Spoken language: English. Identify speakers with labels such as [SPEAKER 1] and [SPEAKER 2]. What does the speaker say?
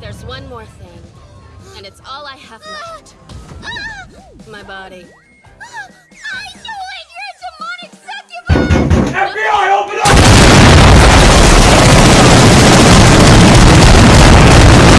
[SPEAKER 1] There's one more thing, and it's all I have left. Ah! Ah! My body.